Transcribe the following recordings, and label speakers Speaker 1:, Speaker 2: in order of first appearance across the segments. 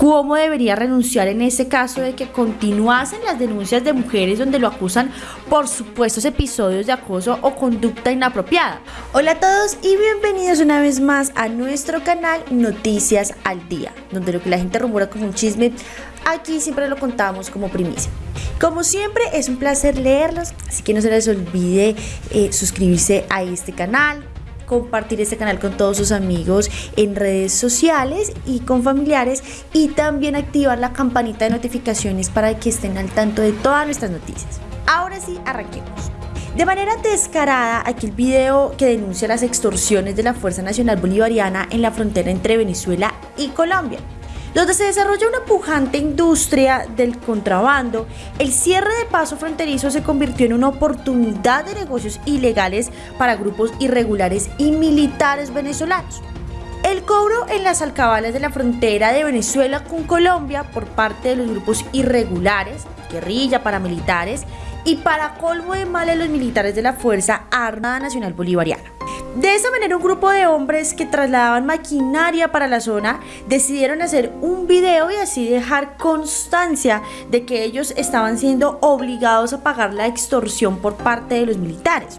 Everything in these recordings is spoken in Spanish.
Speaker 1: cómo debería renunciar en ese caso de que continuasen las denuncias de mujeres donde lo acusan por supuestos episodios de acoso o conducta inapropiada. Hola a todos y bienvenidos una vez más a nuestro canal Noticias al Día, donde lo que la gente rumora como un chisme, aquí siempre lo contamos como primicia. Como siempre es un placer leerlos, así que no se les olvide eh, suscribirse a este canal, compartir este canal con todos sus amigos en redes sociales y con familiares y también activar la campanita de notificaciones para que estén al tanto de todas nuestras noticias. Ahora sí, arranquemos. De manera descarada, aquí el video que denuncia las extorsiones de la Fuerza Nacional Bolivariana en la frontera entre Venezuela y Colombia donde se desarrolla una pujante industria del contrabando, el cierre de paso fronterizo se convirtió en una oportunidad de negocios ilegales para grupos irregulares y militares venezolanos. El cobro en las alcabalas de la frontera de Venezuela con Colombia por parte de los grupos irregulares, guerrilla, paramilitares y para colmo de males los militares de la Fuerza Armada Nacional Bolivariana. De esa manera un grupo de hombres que trasladaban maquinaria para la zona decidieron hacer un video y así dejar constancia de que ellos estaban siendo obligados a pagar la extorsión por parte de los militares.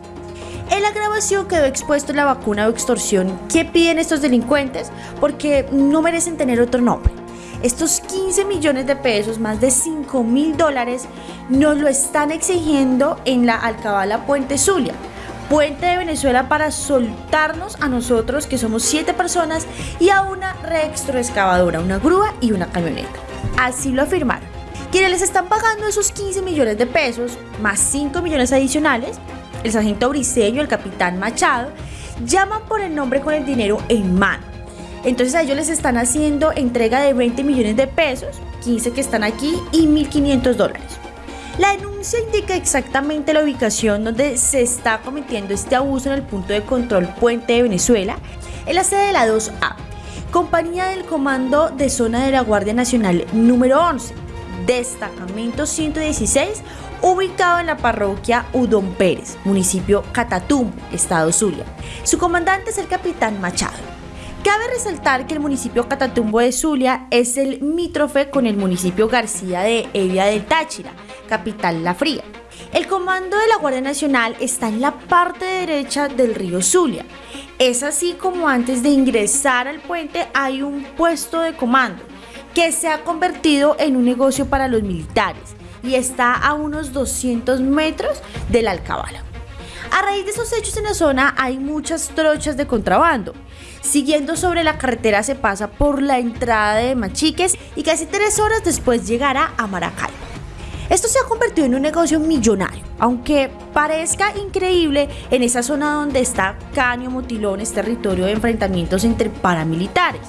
Speaker 1: En la grabación quedó expuesto la vacuna o extorsión que piden estos delincuentes porque no merecen tener otro nombre. Estos 15 millones de pesos, más de 5 mil dólares, nos lo están exigiendo en la Alcabala Puente Zulia puente de Venezuela para soltarnos a nosotros, que somos siete personas, y a una reextroexcavadora, una grúa y una camioneta. Así lo afirmaron. Quienes les están pagando esos 15 millones de pesos, más 5 millones adicionales, el sargento Briseño, el capitán Machado, llaman por el nombre con el dinero en mano. Entonces a ellos les están haciendo entrega de 20 millones de pesos, 15 que están aquí y 1.500 dólares. La denuncia indica exactamente la ubicación donde se está cometiendo este abuso en el punto de control Puente de Venezuela, en la sede de la 2A, compañía del Comando de Zona de la Guardia Nacional número 11, destacamento 116, ubicado en la parroquia Udón Pérez, municipio Catatumbo, estado Zulia. Su comandante es el capitán Machado. Cabe resaltar que el municipio Catatumbo de Zulia es el mítrofe con el municipio García de Evia del Táchira, capital La Fría. El comando de la Guardia Nacional está en la parte derecha del río Zulia. Es así como antes de ingresar al puente hay un puesto de comando que se ha convertido en un negocio para los militares y está a unos 200 metros de la alcabala. A raíz de esos hechos en la zona hay muchas trochas de contrabando. Siguiendo sobre la carretera se pasa por la entrada de Machiques y casi tres horas después llegará a Maracay. Esto se ha convertido en un negocio millonario, aunque parezca increíble en esa zona donde está Caño Motilón, es territorio de enfrentamientos entre paramilitares,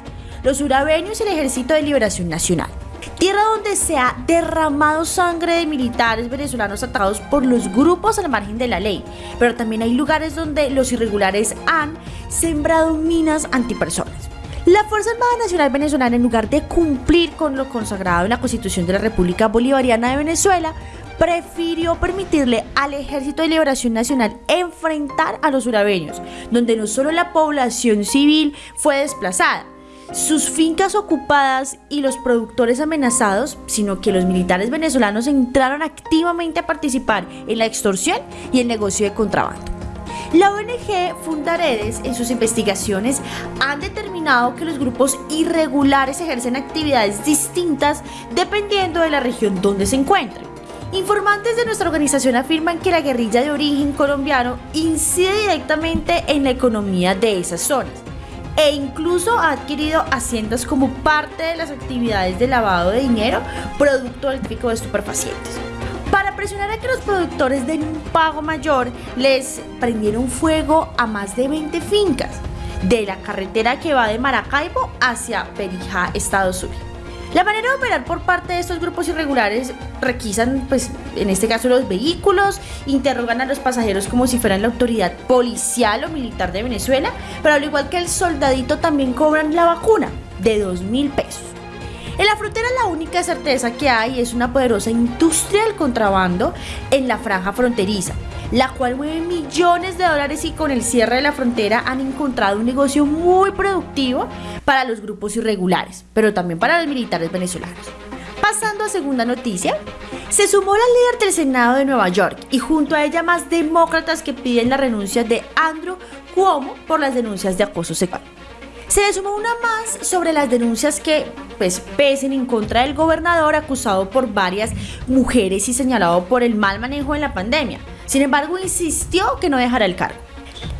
Speaker 1: los urabeños y el Ejército de Liberación Nacional. Tierra donde se ha derramado sangre de militares venezolanos atados por los grupos al margen de la ley, pero también hay lugares donde los irregulares han sembrado minas antipersonas. La Fuerza Armada Nacional Venezolana, en lugar de cumplir con lo consagrado en la Constitución de la República Bolivariana de Venezuela, prefirió permitirle al Ejército de Liberación Nacional enfrentar a los urabeños, donde no solo la población civil fue desplazada, sus fincas ocupadas y los productores amenazados, sino que los militares venezolanos entraron activamente a participar en la extorsión y el negocio de contrabando. La ONG Fundaredes en sus investigaciones han determinado que los grupos irregulares ejercen actividades distintas dependiendo de la región donde se encuentren. Informantes de nuestra organización afirman que la guerrilla de origen colombiano incide directamente en la economía de esas zonas e incluso ha adquirido haciendas como parte de las actividades de lavado de dinero producto del tráfico de estupefacientes. Presionar a que los productores den un pago mayor, les prendieron fuego a más de 20 fincas de la carretera que va de Maracaibo hacia Perijá, Estados Unidos. La manera de operar por parte de estos grupos irregulares requisan, pues, en este caso los vehículos, interrogan a los pasajeros como si fueran la autoridad policial o militar de Venezuela, pero al igual que el soldadito también cobran la vacuna de 2 mil pesos. En la frontera la única certeza que hay es una poderosa industria del contrabando en la franja fronteriza, la cual mueve millones de dólares y con el cierre de la frontera han encontrado un negocio muy productivo para los grupos irregulares, pero también para los militares venezolanos. Pasando a segunda noticia, se sumó la líder del Senado de Nueva York y junto a ella más demócratas que piden la renuncia de Andrew Cuomo por las denuncias de acoso sexual. Se le sumó una más sobre las denuncias que pues, pesen en contra del gobernador acusado por varias mujeres y señalado por el mal manejo en la pandemia. Sin embargo, insistió que no dejará el cargo.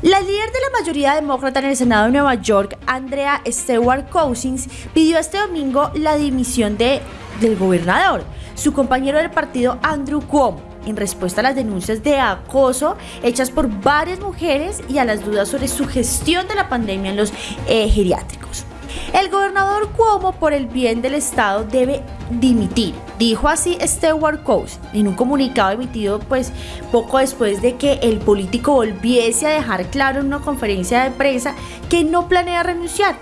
Speaker 1: La líder de la mayoría demócrata en el Senado de Nueva York, Andrea Stewart Cousins, pidió este domingo la dimisión de, del gobernador, su compañero del partido Andrew Cuomo en respuesta a las denuncias de acoso hechas por varias mujeres y a las dudas sobre su gestión de la pandemia en los eh, geriátricos. El gobernador Cuomo, por el bien del Estado, debe dimitir, dijo así Stewart Coase en un comunicado emitido pues poco después de que el político volviese a dejar claro en una conferencia de prensa que no planea renunciar.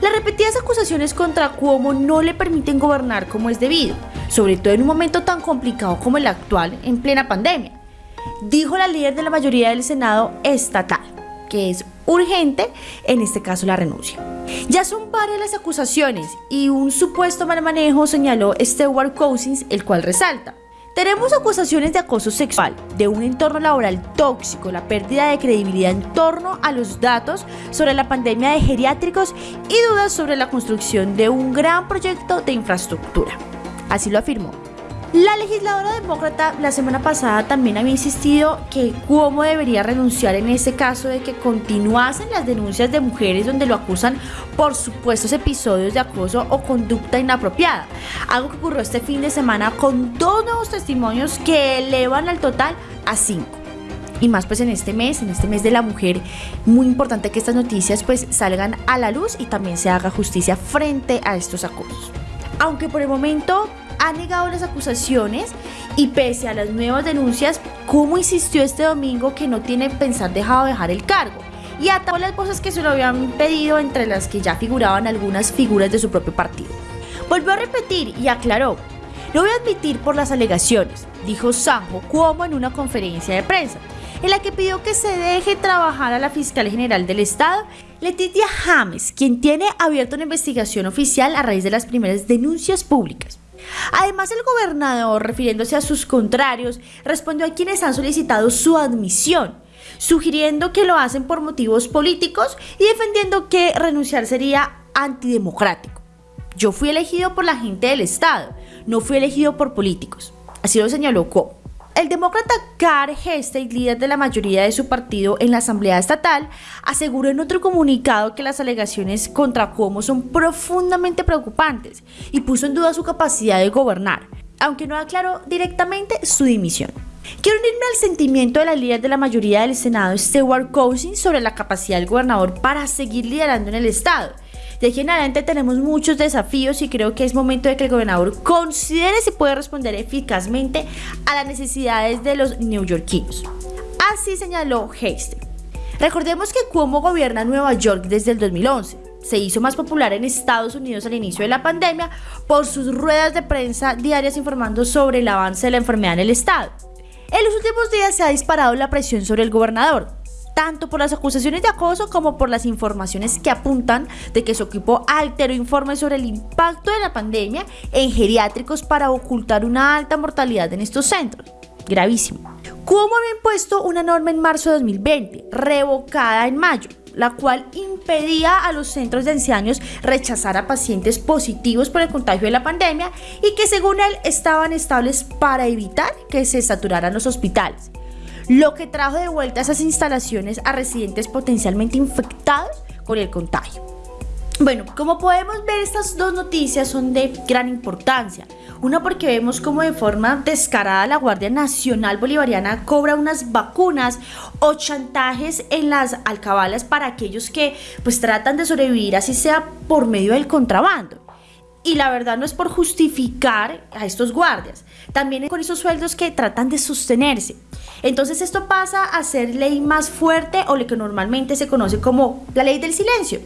Speaker 1: Las repetidas acusaciones contra Cuomo no le permiten gobernar como es debido sobre todo en un momento tan complicado como el actual en plena pandemia, dijo la líder de la mayoría del Senado estatal, que es urgente, en este caso la renuncia. Ya son varias las acusaciones y un supuesto mal manejo señaló Stewart Cousins, el cual resalta. Tenemos acusaciones de acoso sexual, de un entorno laboral tóxico, la pérdida de credibilidad en torno a los datos sobre la pandemia de geriátricos y dudas sobre la construcción de un gran proyecto de infraestructura. Así lo afirmó. La legisladora demócrata la semana pasada también había insistido que Cuomo debería renunciar en ese caso de que continuasen las denuncias de mujeres donde lo acusan por supuestos episodios de acoso o conducta inapropiada. Algo que ocurrió este fin de semana con dos nuevos testimonios que elevan al total a cinco. Y más pues en este mes, en este mes de la mujer, muy importante que estas noticias pues salgan a la luz y también se haga justicia frente a estos acosos. Aunque por el momento ha negado las acusaciones y pese a las nuevas denuncias, ¿cómo insistió este domingo que no tiene pensar dejado dejar el cargo? Y atacó las cosas que se lo habían pedido, entre las que ya figuraban algunas figuras de su propio partido. Volvió a repetir y aclaró, lo voy a admitir por las alegaciones, dijo Sanjo Cuomo en una conferencia de prensa, en la que pidió que se deje trabajar a la fiscal general del Estado, Letitia James, quien tiene abierta una investigación oficial a raíz de las primeras denuncias públicas. Además, el gobernador, refiriéndose a sus contrarios, respondió a quienes han solicitado su admisión, sugiriendo que lo hacen por motivos políticos y defendiendo que renunciar sería antidemocrático. Yo fui elegido por la gente del Estado, no fui elegido por políticos. Así lo señaló Co. El demócrata Carl Hestey, líder de la mayoría de su partido en la Asamblea Estatal, aseguró en otro comunicado que las alegaciones contra Cuomo son profundamente preocupantes y puso en duda su capacidad de gobernar, aunque no aclaró directamente su dimisión. Quiero unirme al sentimiento de la líder de la mayoría del Senado, Stewart Cousins, sobre la capacidad del gobernador para seguir liderando en el Estado de aquí en adelante tenemos muchos desafíos y creo que es momento de que el gobernador considere si puede responder eficazmente a las necesidades de los neoyorquinos. Así señaló Hasty. Recordemos que Cuomo gobierna Nueva York desde el 2011 se hizo más popular en Estados Unidos al inicio de la pandemia por sus ruedas de prensa diarias informando sobre el avance de la enfermedad en el estado. En los últimos días se ha disparado la presión sobre el gobernador, tanto por las acusaciones de acoso como por las informaciones que apuntan de que su equipo alteró informes sobre el impacto de la pandemia en geriátricos para ocultar una alta mortalidad en estos centros. Gravísimo. ¿Cómo había impuesto una norma en marzo de 2020, revocada en mayo, la cual impedía a los centros de ancianos rechazar a pacientes positivos por el contagio de la pandemia y que según él estaban estables para evitar que se saturaran los hospitales lo que trajo de vuelta esas instalaciones a residentes potencialmente infectados con el contagio. Bueno, como podemos ver, estas dos noticias son de gran importancia. Una porque vemos como de forma descarada la Guardia Nacional Bolivariana cobra unas vacunas o chantajes en las alcabalas para aquellos que pues tratan de sobrevivir así sea por medio del contrabando. Y la verdad no es por justificar a estos guardias, también con esos sueldos que tratan de sostenerse. Entonces esto pasa a ser ley más fuerte o lo que normalmente se conoce como la ley del silencio.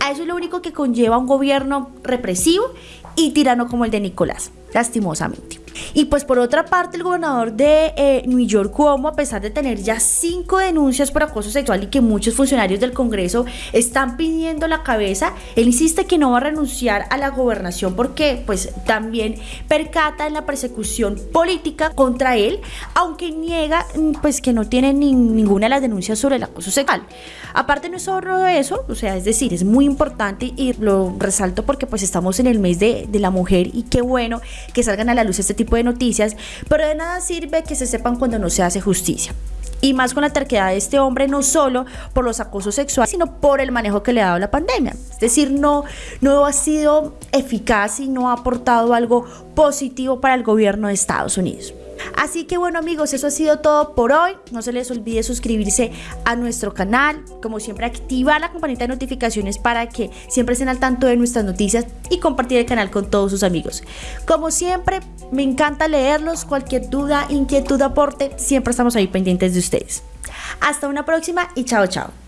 Speaker 1: A eso es lo único que conlleva un gobierno represivo y tirano como el de Nicolás, lastimosamente. Y pues por otra parte, el gobernador de eh, New York, Cuomo, a pesar de tener ya cinco denuncias por acoso sexual y que muchos funcionarios del Congreso están pidiendo la cabeza, él insiste que no va a renunciar a la gobernación porque pues también percata en la persecución política contra él, aunque niega mm, pues que no tiene ninguna de las denuncias sobre el acoso sexual. Aparte no es solo eso, o sea, es decir, es muy importante y lo resalto porque pues estamos en el mes de, de la mujer y qué bueno que salgan a la luz este tipo de noticias, pero de nada sirve que se sepan cuando no se hace justicia. Y más con la terquedad de este hombre, no solo por los acosos sexuales, sino por el manejo que le ha dado la pandemia. Es decir, no, no ha sido eficaz y no ha aportado algo positivo para el gobierno de Estados Unidos. Así que bueno amigos, eso ha sido todo por hoy. No se les olvide suscribirse a nuestro canal, como siempre activar la campanita de notificaciones para que siempre estén al tanto de nuestras noticias y compartir el canal con todos sus amigos. Como siempre, me encanta leerlos, cualquier duda, inquietud, aporte, siempre estamos ahí pendientes de ustedes. Hasta una próxima y chao chao.